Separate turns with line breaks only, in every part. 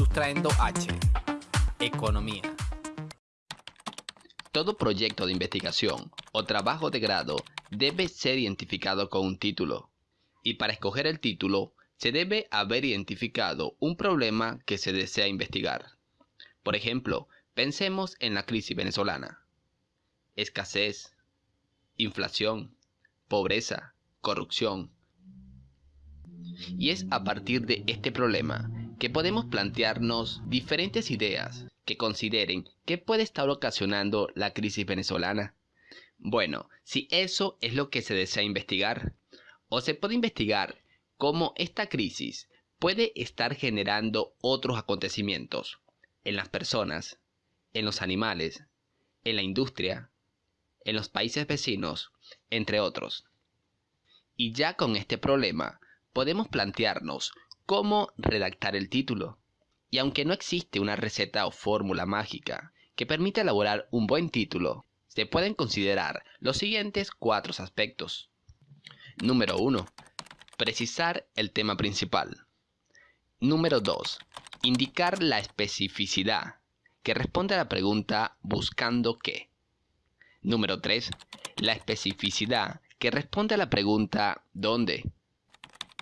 Sustrayendo H. Economía.
Todo proyecto de investigación o trabajo de grado debe ser identificado con un título. Y para escoger el título, se debe haber identificado un problema que se desea investigar. Por ejemplo, pensemos en la crisis venezolana. Escasez, inflación, pobreza, corrupción. Y es a partir de este problema que podemos plantearnos diferentes ideas que consideren qué puede estar ocasionando la crisis venezolana. Bueno, si eso es lo que se desea investigar, o se puede investigar cómo esta crisis puede estar generando otros acontecimientos en las personas, en los animales, en la industria, en los países vecinos, entre otros. Y ya con este problema podemos plantearnos cómo redactar el título. Y aunque no existe una receta o fórmula mágica que permita elaborar un buen título, se pueden considerar los siguientes cuatro aspectos. Número 1. Precisar el tema principal. Número 2. Indicar la especificidad, que responde a la pregunta buscando qué. Número 3. La especificidad, que responde a la pregunta ¿dónde?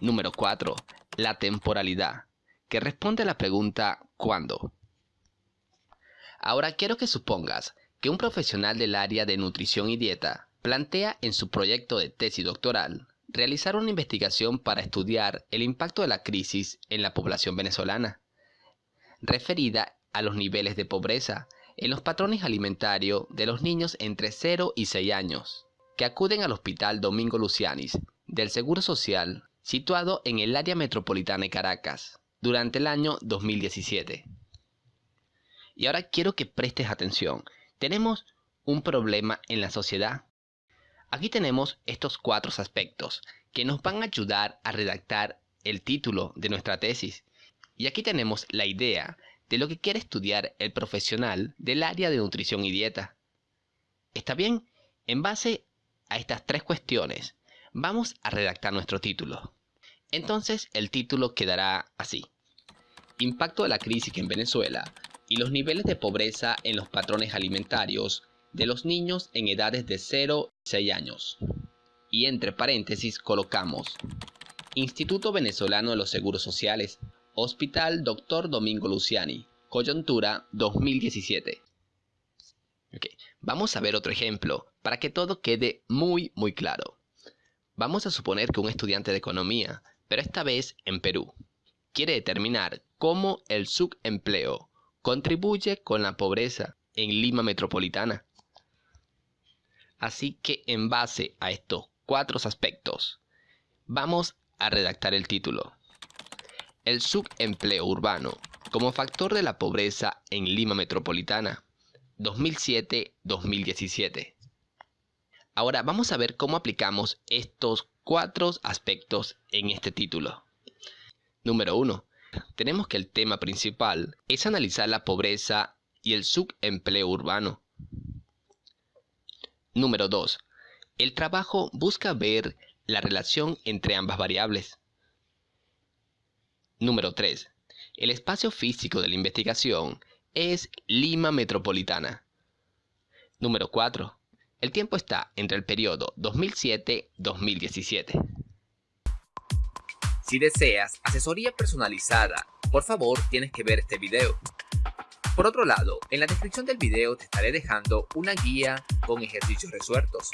Número 4. La temporalidad, que responde a la pregunta ¿cuándo? Ahora quiero que supongas que un profesional del área de nutrición y dieta plantea en su proyecto de tesis doctoral realizar una investigación para estudiar el impacto de la crisis en la población venezolana, referida a los niveles de pobreza en los patrones alimentarios de los niños entre 0 y 6 años, que acuden al Hospital Domingo Lucianis del Seguro Social, situado en el área metropolitana de Caracas, durante el año 2017. Y ahora quiero que prestes atención. Tenemos un problema en la sociedad. Aquí tenemos estos cuatro aspectos que nos van a ayudar a redactar el título de nuestra tesis. Y aquí tenemos la idea de lo que quiere estudiar el profesional del área de nutrición y dieta. ¿Está bien? En base a estas tres cuestiones, vamos a redactar nuestro título. Entonces el título quedará así. Impacto de la crisis en Venezuela y los niveles de pobreza en los patrones alimentarios de los niños en edades de 0 y 6 años. Y entre paréntesis colocamos Instituto Venezolano de los Seguros Sociales, Hospital Dr. Domingo Luciani, coyuntura 2017. Vamos a ver otro ejemplo para que todo quede muy muy claro. Vamos a suponer que un estudiante de economía, pero esta vez en Perú, quiere determinar cómo el subempleo contribuye con la pobreza en Lima Metropolitana. Así que en base a estos cuatro aspectos, vamos a redactar el título. El subempleo urbano como factor de la pobreza en Lima Metropolitana, 2007-2017. Ahora vamos a ver cómo aplicamos estos cuatro aspectos en este título. Número 1 tenemos que el tema principal es analizar la pobreza y el subempleo urbano. Número 2. El trabajo busca ver la relación entre ambas variables. Número 3. El espacio físico de la investigación es Lima Metropolitana. Número 4. El tiempo está entre el periodo 2007-2017.
Si deseas asesoría personalizada, por favor tienes que ver este video. Por otro lado, en la descripción del video te estaré dejando una guía con ejercicios resueltos.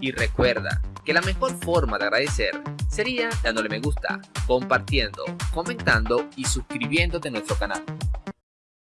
Y recuerda que la mejor forma de agradecer sería dándole me gusta, compartiendo, comentando y suscribiéndote a nuestro canal.